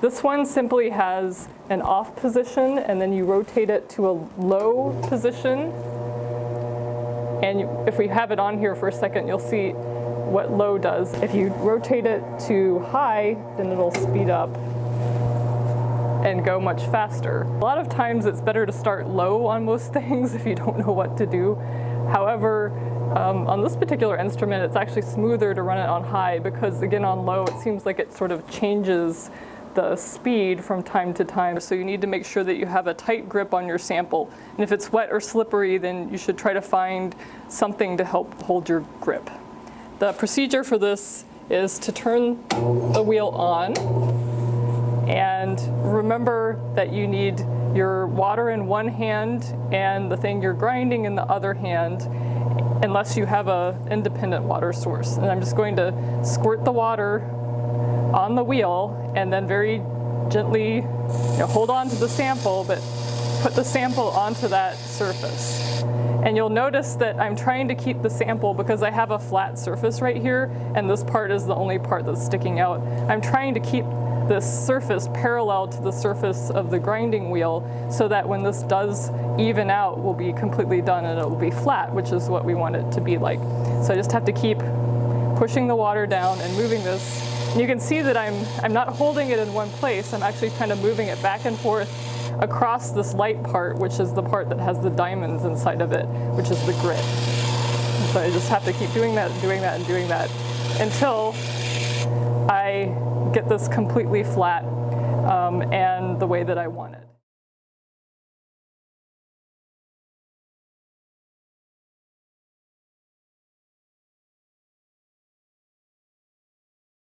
This one simply has an off position and then you rotate it to a low position. And you, if we have it on here for a second, you'll see what low does. If you rotate it to high, then it'll speed up and go much faster. A lot of times it's better to start low on most things if you don't know what to do. However, um, on this particular instrument, it's actually smoother to run it on high because again on low, it seems like it sort of changes the speed from time to time. So you need to make sure that you have a tight grip on your sample. And if it's wet or slippery, then you should try to find something to help hold your grip. The procedure for this is to turn the wheel on and remember that you need your water in one hand and the thing you're grinding in the other hand unless you have a independent water source. And I'm just going to squirt the water on the wheel and then very gently you know, hold on to the sample, but put the sample onto that surface. And you'll notice that I'm trying to keep the sample because I have a flat surface right here and this part is the only part that's sticking out. I'm trying to keep this surface parallel to the surface of the grinding wheel so that when this does even out, will be completely done and it will be flat, which is what we want it to be like. So I just have to keep pushing the water down and moving this. And you can see that I'm, I'm not holding it in one place, I'm actually kind of moving it back and forth across this light part, which is the part that has the diamonds inside of it, which is the grit. So I just have to keep doing that, doing that, and doing that until I get this completely flat um, and the way that I want it.